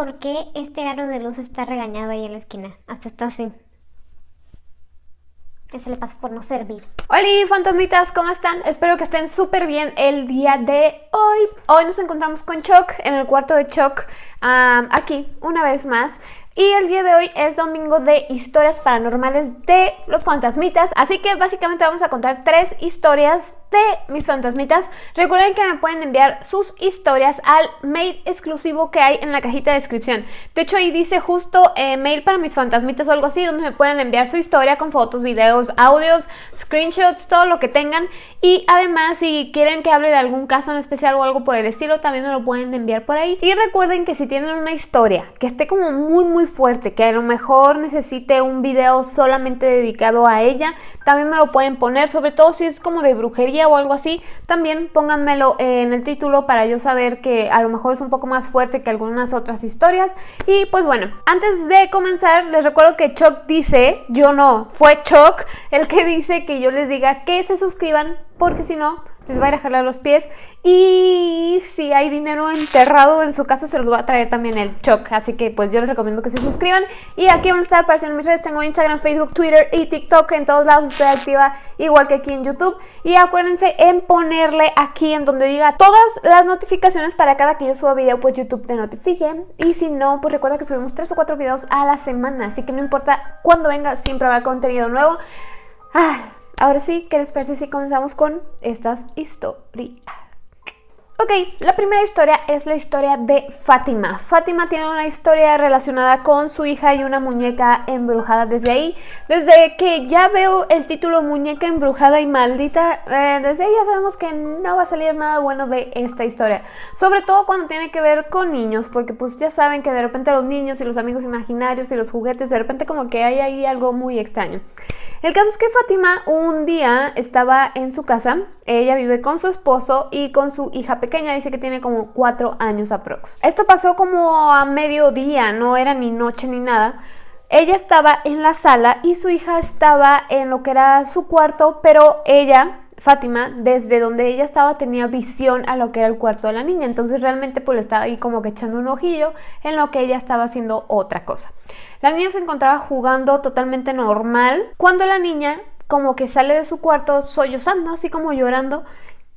por qué este aro de luz está regañado ahí en la esquina. Hasta está así. Eso le pasa por no servir. Hola fantasmitas, ¿cómo están? Espero que estén súper bien el día de hoy. Hoy nos encontramos con Choc en el cuarto de Choc, aquí, una vez más. Y el día de hoy es domingo de historias paranormales de los fantasmitas. Así que básicamente vamos a contar tres historias de mis fantasmitas. Recuerden que me pueden enviar sus historias al mail exclusivo que hay en la cajita de descripción. De hecho ahí dice justo eh, mail para mis fantasmitas o algo así, donde me pueden enviar su historia con fotos, videos, audios, screenshots, todo lo que tengan. Y además si quieren que hable de algún caso en especial o algo por el estilo, también me lo pueden enviar por ahí. Y recuerden que si tienen una historia que esté como muy muy fuerte, que a lo mejor necesite un video solamente dedicado a ella, también me lo pueden poner, sobre todo si es como de brujería o algo así, también pónganmelo en el título para yo saber que a lo mejor es un poco más fuerte que algunas otras historias. Y pues bueno, antes de comenzar les recuerdo que Choc dice, yo no, fue Choc el que dice que yo les diga que se suscriban porque si no les va a ir a jalar los pies. Y si hay dinero enterrado en su casa se los va a traer también el Choc, así que pues yo les recomiendo que se suscriban. Y aquí van a estar apareciendo mis redes, tengo Instagram, Facebook, Twitter y TikTok, en todos lados estoy activa igual que aquí en YouTube. Y acuérdense en ponerle aquí en donde diga todas las notificaciones para cada que yo suba video pues YouTube te notifique. Y si no pues recuerda que subimos 3 o 4 videos a la semana, así que no importa cuándo venga siempre habrá contenido nuevo. Ah, Ahora sí, ¿qué les parece si comenzamos con estas historias? Ok, la primera historia es la historia de Fátima. Fátima tiene una historia relacionada con su hija y una muñeca embrujada desde ahí. Desde que ya veo el título Muñeca embrujada y maldita, eh, desde ahí ya sabemos que no va a salir nada bueno de esta historia. Sobre todo cuando tiene que ver con niños, porque pues ya saben que de repente los niños y los amigos imaginarios y los juguetes, de repente como que hay ahí algo muy extraño. El caso es que Fátima un día estaba en su casa, ella vive con su esposo y con su hija pequeña dice que tiene como cuatro años aprox. Esto pasó como a mediodía, no era ni noche ni nada. Ella estaba en la sala y su hija estaba en lo que era su cuarto, pero ella, Fátima, desde donde ella estaba tenía visión a lo que era el cuarto de la niña. Entonces realmente pues le estaba ahí como que echando un ojillo en lo que ella estaba haciendo otra cosa. La niña se encontraba jugando totalmente normal cuando la niña como que sale de su cuarto sollozando, así como llorando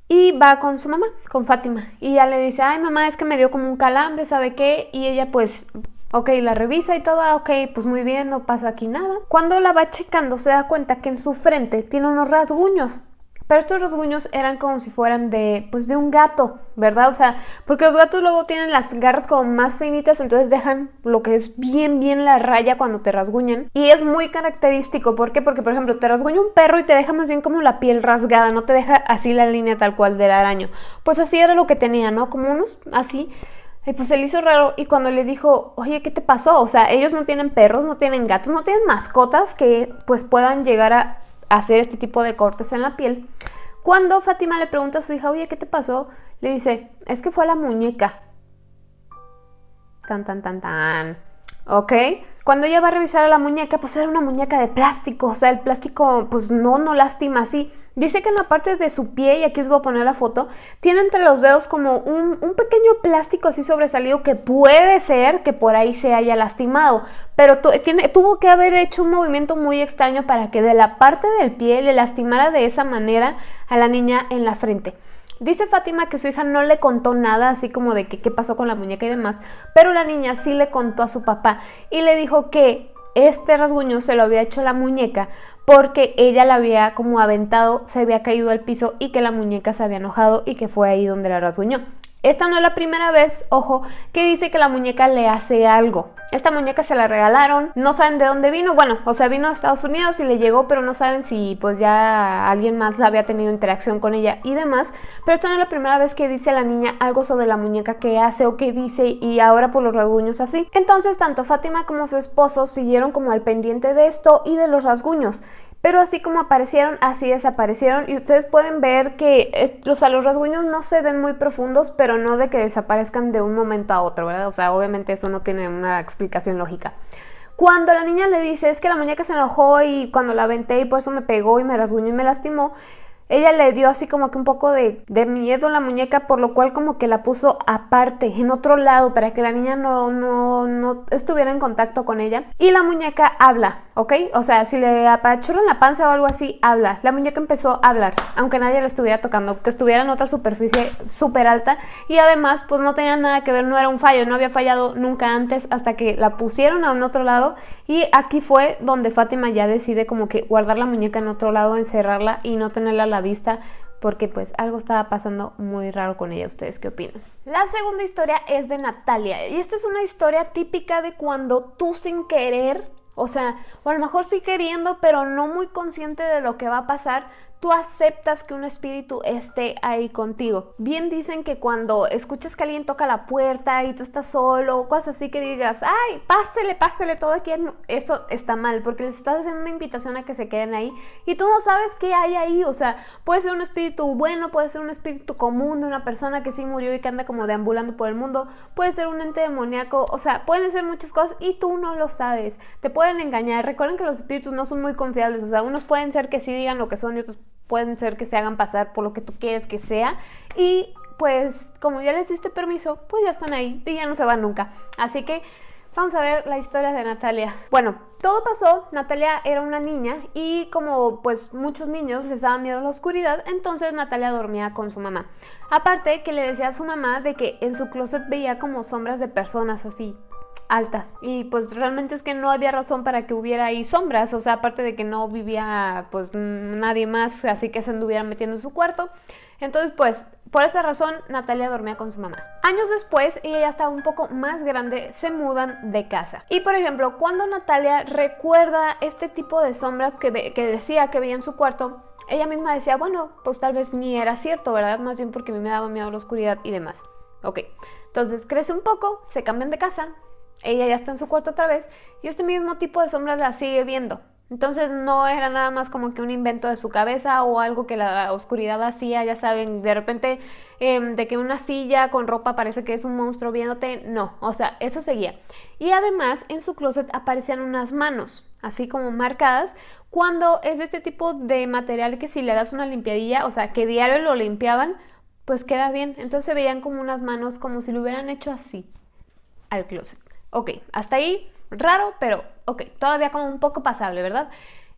y va con su mamá, con Fátima. Y ya le dice, ay mamá, es que me dio como un calambre, ¿sabe qué? Y ella pues, ok, la revisa y todo, ah, ok, pues muy bien, no pasa aquí nada. Cuando la va checando se da cuenta que en su frente tiene unos rasguños. Pero estos rasguños eran como si fueran de, pues de un gato, ¿verdad? O sea, porque los gatos luego tienen las garras como más finitas, entonces dejan lo que es bien, bien la raya cuando te rasguñan. Y es muy característico, ¿por qué? Porque, por ejemplo, te rasguña un perro y te deja más bien como la piel rasgada, no te deja así la línea tal cual del araño. Pues así era lo que tenía, ¿no? Como unos así... Y pues se le hizo raro y cuando le dijo, oye, ¿qué te pasó? O sea, ellos no tienen perros, no tienen gatos, no tienen mascotas que pues puedan llegar a hacer este tipo de cortes en la piel. Cuando Fátima le pregunta a su hija, oye, ¿qué te pasó? Le dice, es que fue la muñeca. Tan, tan, tan, tan. ¿Ok? Cuando ella va a revisar a la muñeca, pues era una muñeca de plástico, o sea, el plástico pues no, no lastima así. Dice que en la parte de su pie, y aquí les voy a poner la foto, tiene entre los dedos como un, pequeño plástico así sobresalido que puede ser que por ahí se haya lastimado, pero tiene, tuvo que haber hecho un movimiento muy extraño para que de la parte del pie le lastimara de esa manera a la niña en la frente. Dice Fátima que su hija no le contó nada, así como de qué pasó con la muñeca y demás, pero la niña sí le contó a su papá y le dijo que este rasguño se lo había hecho la muñeca porque ella la había como aventado, se había caído al piso y que la muñeca se había enojado y que fue ahí donde la rasguñó. Esta no es la primera vez, ojo, que dice que la muñeca le hace algo. Esta muñeca se la regalaron, no saben de dónde vino, bueno, o sea, vino a Estados Unidos y le llegó, pero no saben si pues ya alguien más había tenido interacción con ella y demás. Pero esta no es la primera vez que dice la niña algo sobre la muñeca que hace o que dice y ahora por los rasguños así. Entonces tanto Fátima como su esposo siguieron como al pendiente de esto y de los rasguños. Pero así como aparecieron, así desaparecieron. Y ustedes pueden ver que eh, los, los rasguños no se ven muy profundos, pero no de que desaparezcan de un momento a otro, ¿verdad? O sea, obviamente eso no tiene una explicación lógica. Cuando la niña le dice, es que la muñeca se enojó y cuando la aventé y por eso me pegó y me rasguñó y me lastimó, ella le dio así como que un poco de, miedo a la muñeca, por lo cual como que la puso aparte, en otro lado, para que la niña no, no, no estuviera en contacto con ella. Y la muñeca habla, ¿ok? O sea, si le apachurran la panza o algo así, habla. La muñeca empezó a hablar, aunque nadie la estuviera tocando, que estuviera en otra superficie súper alta. Y además, pues no tenía nada que ver, no era un fallo, no había fallado nunca antes hasta que la pusieron a un otro lado. Y aquí fue donde Fátima ya decide como que guardar la muñeca en otro lado, encerrarla y no tenerla la vista porque pues algo estaba pasando muy raro con ella. ¿Ustedes qué opinan? La segunda historia es de Natalia y esta es una historia típica de cuando tú sin querer, o sea, o a lo mejor sí queriendo, pero no muy consciente de lo que va a pasar, tú aceptas que un espíritu esté ahí contigo. Bien dicen que cuando escuchas que alguien toca la puerta y tú estás solo cosas así que digas, ay, pásele, pásele todo aquí, eso está mal porque les estás haciendo una invitación a que se queden ahí y tú no sabes qué hay ahí, o sea, puede ser un espíritu bueno, puede ser un espíritu común de una persona que sí murió y que anda como deambulando por el mundo, puede ser un ente demoníaco, o sea, pueden ser muchas cosas y tú no lo sabes, te pueden engañar, recuerden que los espíritus no son muy confiables, o sea, unos pueden ser que sí digan lo que son y otros pueden ser que se hagan pasar por lo que tú quieres que sea y pues como ya les diste permiso, pues ya están ahí y ya no se van nunca. Así que vamos a ver la historia de Natalia. Bueno, todo pasó, Natalia era una niña y como pues muchos niños les daba miedo la oscuridad, entonces Natalia dormía con su mamá. Aparte que le decía a su mamá de que en su closet veía como sombras de personas así altas y pues realmente es que no había razón para que hubiera ahí sombras, o sea, aparte de que no vivía pues nadie más, así que se anduviera metiendo en su cuarto. Entonces pues por esa razón Natalia dormía con su mamá. Años después, ella ya estaba un poco más grande, se mudan de casa. Y por ejemplo, cuando Natalia recuerda este tipo de sombras que, que decía que veía en su cuarto, ella misma decía, bueno, pues tal vez ni era cierto, ¿verdad? Más bien porque a mí me daba miedo la oscuridad y demás. Ok, entonces crece un poco, se cambian de casa, ella ya está en su cuarto otra vez y este mismo tipo de sombras la sigue viendo. Entonces no era nada más como que un invento de su cabeza o algo que la oscuridad hacía, ya saben, de repente em, de que una silla con ropa parece que es un monstruo viéndote, no, o sea, eso seguía. Y además en su closet aparecían unas manos, así como marcadas, cuando es de este tipo de material que si le das una limpiadilla, o sea, que diario lo limpiaban, pues queda bien. Entonces se veían como unas manos como si lo hubieran hecho así al closet. Ok, hasta ahí raro, pero ok, todavía como un poco pasable, ¿verdad?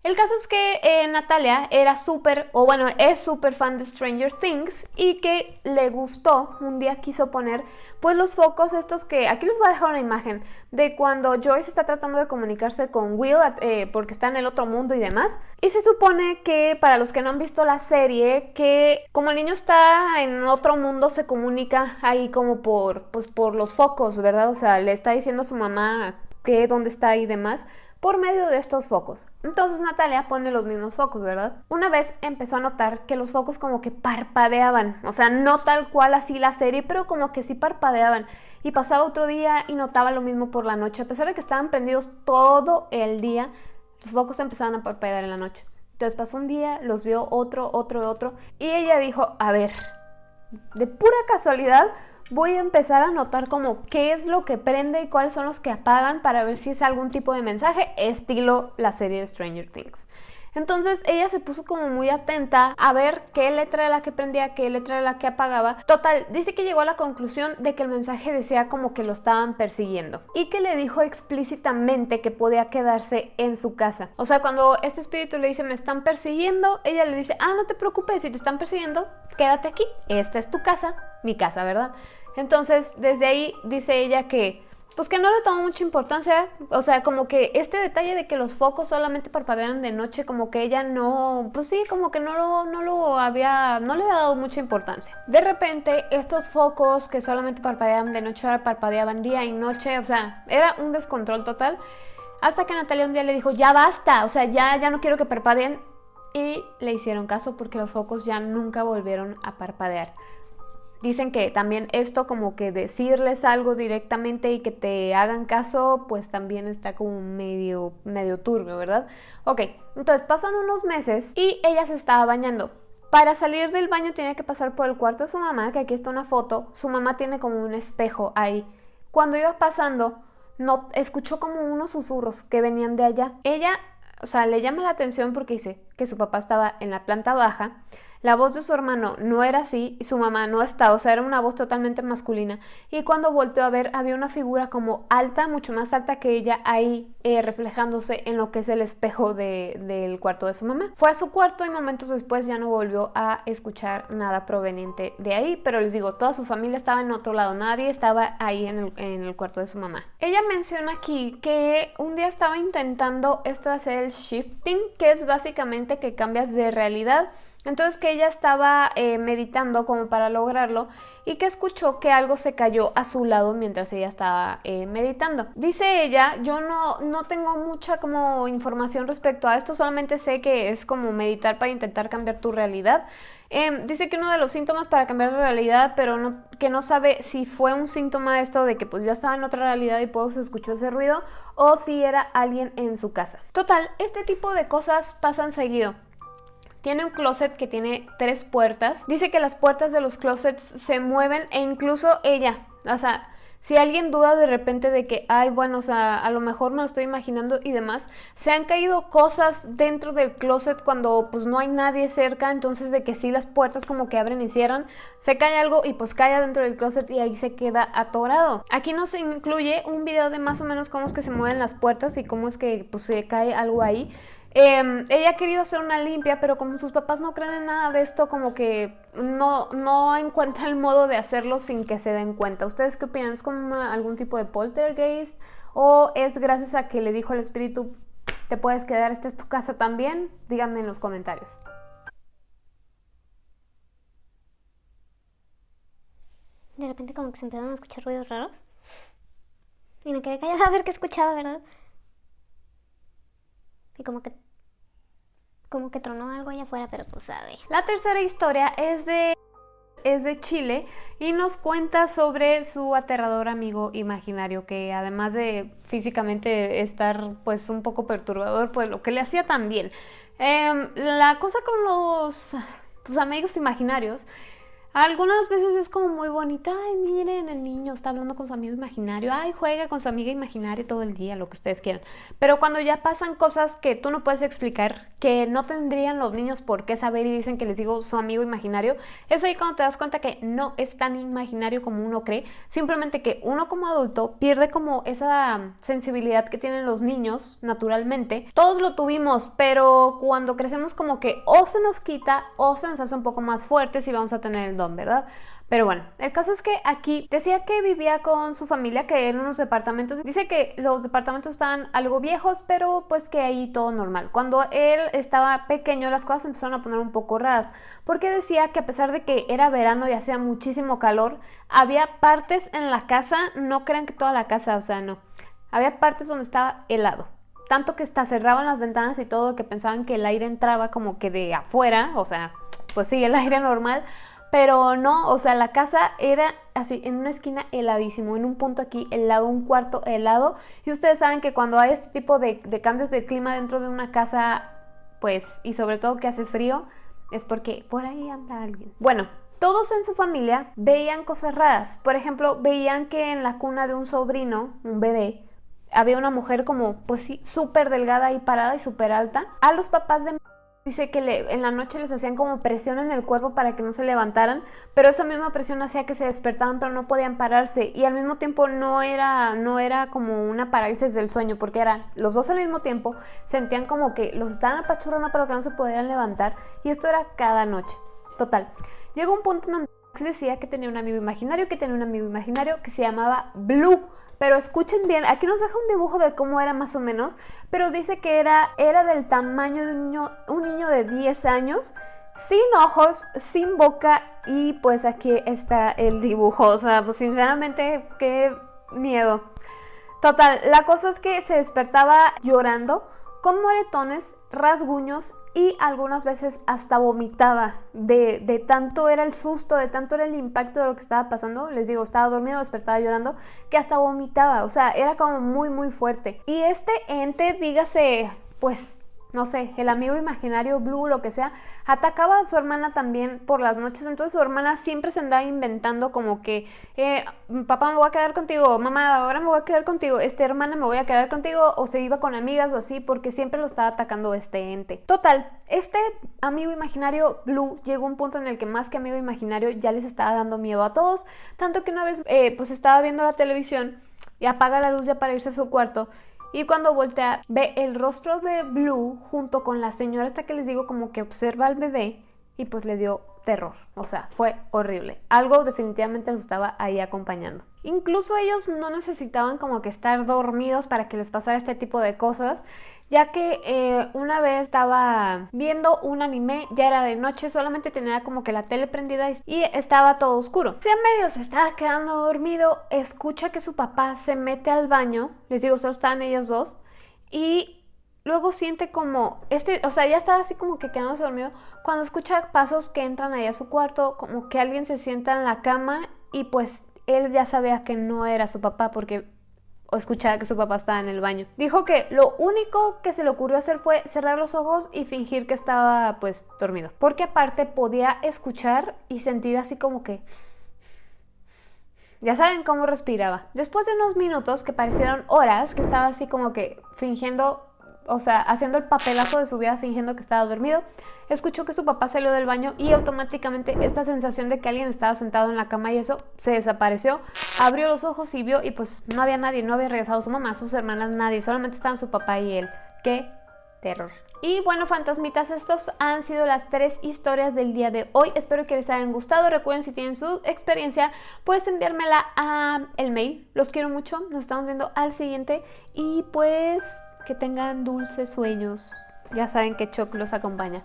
El caso es que eh, Natalia era súper, o bueno, es súper fan de Stranger Things y que le gustó, un día quiso poner pues los focos estos que, aquí les voy a dejar una imagen de cuando Joyce está tratando de comunicarse con Will eh, porque está en el otro mundo y demás. Y se supone que para los que no han visto la serie, que como el niño está en otro mundo se comunica ahí como por, pues por los focos, ¿verdad? O sea, le está diciendo a su mamá que dónde está y demás por medio de estos focos. Entonces Natalia pone los mismos focos, ¿verdad? Una vez empezó a notar que los focos como que parpadeaban, o sea, no tal cual así la serie, pero como que sí parpadeaban. Y pasaba otro día y notaba lo mismo por la noche, a pesar de que estaban prendidos todo el día, los focos empezaban a parpadear en la noche. Entonces pasó un día, los vio otro, otro, otro, y ella dijo, a ver, de pura casualidad, voy a empezar a notar como qué es lo que prende y cuáles son los que apagan para ver si es algún tipo de mensaje estilo la serie de Stranger Things. Entonces ella se puso como muy atenta a ver qué letra era la que prendía, qué letra era la que apagaba. Total, dice que llegó a la conclusión de que el mensaje decía como que lo estaban persiguiendo y que le dijo explícitamente que podía quedarse en su casa. O sea, cuando este espíritu le dice me están persiguiendo, ella le dice, ah, no te preocupes, si te están persiguiendo, quédate aquí, esta es tu casa, mi casa, ¿verdad? Entonces, desde ahí dice ella que pues que no le tomó mucha importancia, o sea, como que este detalle de que los focos solamente parpadean de noche, como que ella no, pues sí, como que no lo, no lo había, no le había dado mucha importancia. De repente, estos focos que solamente parpadeaban de noche, ahora parpadeaban día y noche, o sea, era un descontrol total. Hasta que Natalia un día le dijo, ya basta, o sea, ya, ya no quiero que parpadeen. Y le hicieron caso porque los focos ya nunca volvieron a parpadear. Dicen que también esto como que decirles algo directamente y que te hagan caso, pues también está como medio, medio turbio, ¿verdad? Ok, entonces pasan unos meses y ella se estaba bañando. Para salir del baño tiene que pasar por el cuarto de su mamá, que aquí está una foto. Su mamá tiene como un espejo ahí. Cuando iba pasando, no, escuchó como unos susurros que venían de allá. Ella, o sea, le llama la atención porque dice que su papá estaba en la planta baja la voz de su hermano no era así y su mamá no estaba, o sea, era una voz totalmente masculina. Y cuando volteó a ver, había una figura como alta, mucho más alta que ella, ahí eh, reflejándose en lo que es el espejo del cuarto de su mamá. Fue a su cuarto y momentos después ya no volvió a escuchar nada proveniente de ahí, pero les digo, toda su familia estaba en otro lado, nadie estaba ahí en el, en el cuarto de su mamá. Ella menciona aquí que un día estaba intentando esto de hacer el shifting, que es básicamente que cambias de realidad entonces que ella estaba eh, meditando como para lograrlo y que escuchó que algo se cayó a su lado mientras ella estaba eh, meditando. Dice ella, yo no, no tengo mucha como información respecto a esto, solamente sé que es como meditar para intentar cambiar tu realidad. Em, dice que uno de los síntomas para cambiar la realidad, pero no, que no sabe si fue un síntoma esto de que pues ya estaba en otra realidad y por se escuchó ese ruido o si era alguien en su casa. Total, este tipo de cosas pasan seguido. Tiene un closet que tiene tres puertas. Dice que las puertas de los closets se mueven e incluso ella, o sea, si alguien duda de repente de que, ay, bueno, o sea, a lo mejor me lo estoy imaginando y demás, se han caído cosas dentro del closet cuando pues no hay nadie cerca, entonces de que sí las puertas como que abren y cierran, se cae algo y pues cae dentro del closet y ahí se queda atorado. Aquí nos incluye un video de más o menos cómo es que se mueven las puertas y cómo es que pues se cae algo ahí. Em, ella ha querido hacer una limpia, pero como sus papás no creen en nada de esto, como que no, no encuentra el modo de hacerlo sin que se den cuenta. ¿Ustedes qué opinan? ¿Es como algún tipo de poltergeist? ¿O es gracias a que le dijo el espíritu, te puedes quedar, esta es tu casa también? Díganme en los comentarios. De repente como que se empezaron a escuchar ruidos raros. Y me quedé callada a ver qué escuchaba, ¿verdad? Y como que como que tronó algo allá afuera, pero pues sabe. La tercera historia es de es de Chile y nos cuenta sobre su aterrador amigo imaginario que además de físicamente estar pues un poco perturbador pues lo que le hacía también em, la cosa con los tus amigos imaginarios algunas veces es como muy bonita, ay miren, el niño está hablando con su amigo imaginario, ay juega con su amiga imaginaria todo el día, lo que ustedes quieran. Pero cuando ya pasan cosas que tú no puedes explicar, que no tendrían los niños por qué saber y dicen que les digo su amigo imaginario, es ahí cuando te das cuenta que no es tan imaginario como uno cree, simplemente que uno como adulto pierde como esa sensibilidad que tienen los niños naturalmente. Todos lo tuvimos, pero cuando crecemos como que o se nos quita o se nos hace un poco más fuertes y vamos a tener el ¿verdad? Pero bueno, el caso es que aquí decía que vivía con su familia, que en unos departamentos, dice que los departamentos estaban algo viejos, pero pues que ahí todo normal. Cuando él estaba pequeño las cosas empezaron a poner un poco raras, porque decía que a pesar de que era verano y hacía muchísimo calor, había partes en la casa, no crean que toda la casa, o sea, no, había partes donde estaba helado. Tanto que hasta cerraban las ventanas y todo, que pensaban que el aire entraba como que de afuera, o sea, pues sí, el aire normal, pero no, o sea, la casa era así, en una esquina heladísimo, en un punto aquí helado, un cuarto helado. Y ustedes saben que cuando hay este tipo de, cambios de clima dentro de una casa, pues, y sobre todo que hace frío, es porque por ahí anda alguien. Bueno, todos en su familia veían cosas raras. Por ejemplo, veían que en la cuna de un sobrino, un bebé, había una mujer como, pues sí, súper delgada y parada y súper alta. A los papás de Dice que en la noche les hacían como presión en el cuerpo para que no se levantaran, pero esa misma presión hacía que se despertaran pero no podían pararse y al mismo tiempo no era, no era como una parálisis del sueño porque eran los dos al mismo tiempo, sentían como que los estaban apachurrando pero que no se pudieran levantar y esto era cada noche. Total, llegó un punto en donde decía que tenía un amigo imaginario, que tenía un amigo imaginario que se llamaba Blue pero escuchen bien, aquí nos deja un dibujo de cómo era más o menos, pero dice que era, era del tamaño de un niño, un niño de 10 años, sin ojos, sin boca y pues aquí está el dibujo, o sea, pues sinceramente qué miedo. Total, la cosa es que se despertaba llorando con moretones, rasguños y algunas veces hasta vomitaba de, de, tanto era el susto, de tanto era el impacto de lo que estaba pasando. Les digo, estaba dormido, despertaba llorando, que hasta vomitaba. O sea, era como muy, muy fuerte. Y este ente, dígase, pues no sé, el amigo imaginario Blue, lo que sea, atacaba a su hermana también por las noches. Entonces su hermana siempre se andaba inventando como que, eh, papá me voy a quedar contigo, mamá ahora me voy a quedar contigo, este hermana me voy a quedar contigo, o se iba con amigas o así, porque siempre lo estaba atacando este ente. Total, este amigo imaginario Blue llegó a un punto en el que más que amigo imaginario ya les estaba dando miedo a todos, tanto que una vez eh, pues estaba viendo la televisión y apaga la luz ya para irse a su cuarto y cuando voltea, ve el rostro de Blue junto con la señora hasta que les digo como que observa al bebé y pues le dio terror. O sea, fue horrible. Algo definitivamente los estaba ahí acompañando. Incluso ellos no necesitaban como que estar dormidos para que les pasara este tipo de cosas, ya que eh, una vez estaba viendo un anime, ya era de noche, solamente tenía como que la tele prendida y estaba todo oscuro. Si a medio se estaba quedando dormido, escucha que su papá se mete al baño, les digo, solo estaban ellos dos, y luego siente como, este, o sea, ya estaba así como que quedándose dormido, cuando escucha pasos que entran ahí a su cuarto, como que alguien se sienta en la cama y pues él ya sabía que no era su papá porque escuchaba que su papá estaba en el baño. Dijo que lo único que se le ocurrió hacer fue cerrar los ojos y fingir que estaba pues dormido. Porque aparte podía escuchar y sentir así como que... Ya saben cómo respiraba. Después de unos minutos que parecieron horas, que estaba así como que fingiendo o sea, haciendo el papelazo de su vida fingiendo que estaba dormido, escuchó que su papá salió del baño y automáticamente esta sensación de que alguien estaba sentado en la cama y eso se desapareció. Abrió los ojos y vio y pues no había nadie, no había regresado su mamá, sus hermanas, nadie, solamente estaban su papá y él. ¡Qué terror! Y bueno, fantasmitas, estos han sido las tres historias del día de hoy. Espero que les hayan gustado. Recuerden, si tienen su experiencia, puedes enviármela a el mail. Los quiero mucho. Nos estamos viendo al siguiente. Y pues que tengan dulces sueños. Ya saben que Choc los acompaña.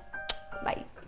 Bye.